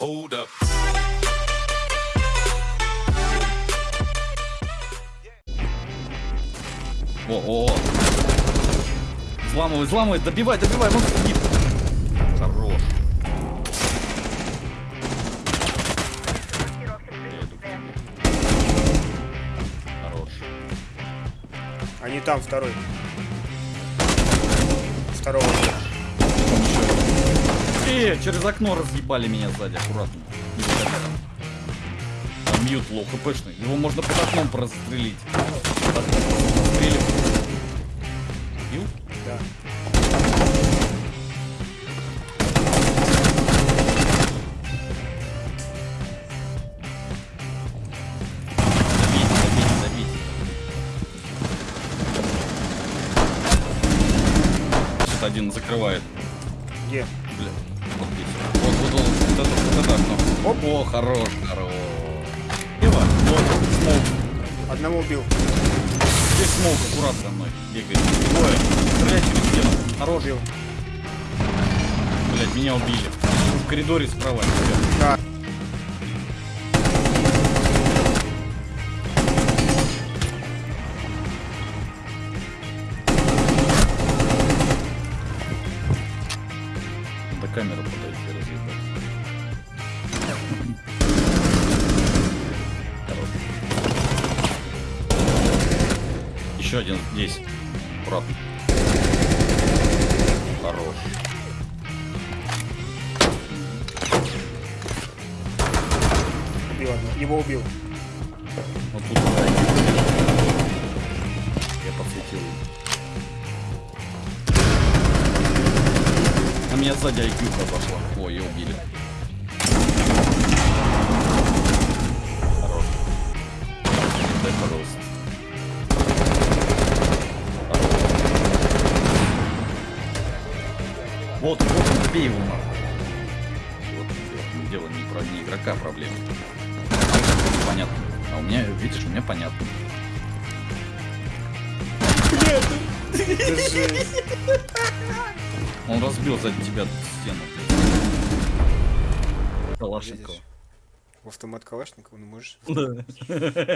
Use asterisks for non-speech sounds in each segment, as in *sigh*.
Hold up. О, о, о. Взламывай, взламывай, добивай, добивай, он сидит. Хорош. Хорош. Они там, второй. Второго. Э, через окно разъебали меня сзади, аккуратно. Там Mute low HP шный. Его можно под окном прострелить. Прострелим. Убил? Да. Один закрывает. Где? Бля, это окно. Оп. О, хорош, хорош. Ева, вот, smoke. Одного убил. Здесь smoke, аккурат за мной бегает. Двое. Стреляй через стену. Хорош. Убил. Блять, меня убили. В коридоре справа. Да. До камеры подойти разъебать. Еще один здесь. Аккуратно. Хорош. Убил. Его убил. Вот тут. Я подсветил. А меня сзади IQ пошла. Вот, вот, убей его нахуй. Вот, дело- дело не про не игрока проблема. Понятно. А у меня, видишь, у меня понятно. Он разбил сзади тебя стену. Калашникова. В автомат Калашникова, ну можешь. *laughs* Да.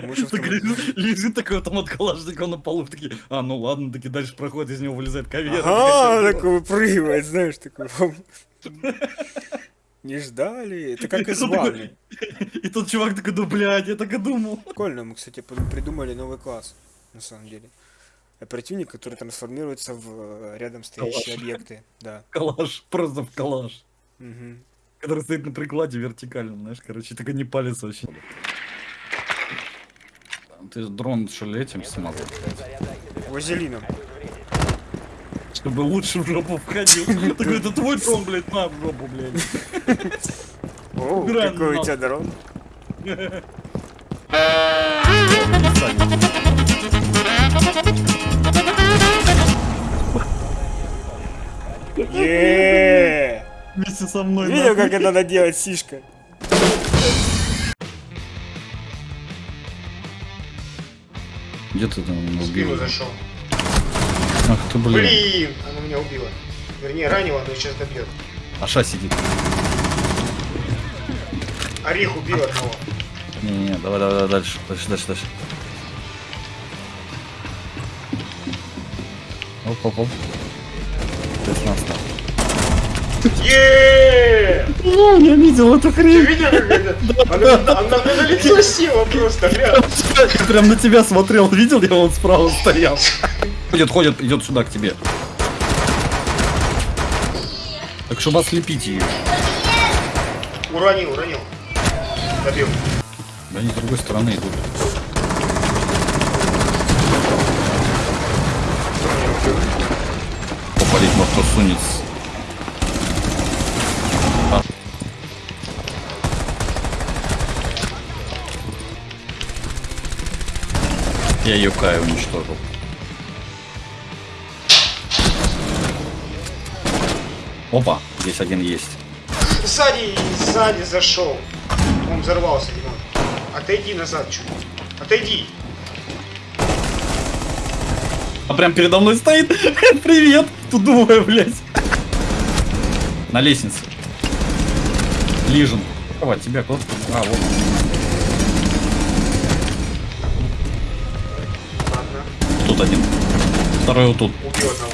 Можешь Так автомат. лежит, такой автомат Калашникова на полу, такие, а, ну ладно, таки дальше проходит, из него вылезает ковер. Ага, такой выпрыгивает, знаешь, такой. Не ждали. Это как из ванны. *laughs* И тот чувак такой, да блядь, я так и думал. Прикольно, мы, кстати, при- придумали новый класс, на самом деле. Оперативник, который трансформируется в э, рядом стоящие Калаш. объекты. Да. Калаш, просто в калаш. Который стоит на прикладе вертикально, знаешь, короче, только не палец вообще. Ты дрон что ли этим смазал? Вазелином. Чтобы лучше в жопу входил. *laughs* Такой, это твой дрон, блядь, на в жопу, блядь. О, какой у тебя дрон. *laughs* Еее! вместе со мной. Видел, как это надо делать, сишка? Где ты там убил? Сбила зашел. Ах ты, блин. Блин, она меня убила. Вернее, ранила, но сейчас добьет. Аша сидит. Орех убил а. одного. Не-не-не, давай, давай, давай, дальше, дальше, дальше, дальше. Оп, оп, оп. 16. О, я видел эту Ты хрень. видел, как это? Она, налетела села просто, прям на тебя смотрел, видел, я вон справа стоял. Ходит, ходит, идет сюда к тебе. Так чтобы ослепить ее. Уронил, уронил. Добил. Да они с другой стороны идут. Попалить во кто сунется. Я Юкай уничтожил. Опа, здесь один есть. Сзади, сзади зашел. Он взорвался, Димон. Отойди назад чуть. Отойди. А прям передо мной стоит. *laughs* Привет. Тут двое, блядь. На лестнице. Лижен. От тебя, кто А, вот. Второй вот тут. Убил одного.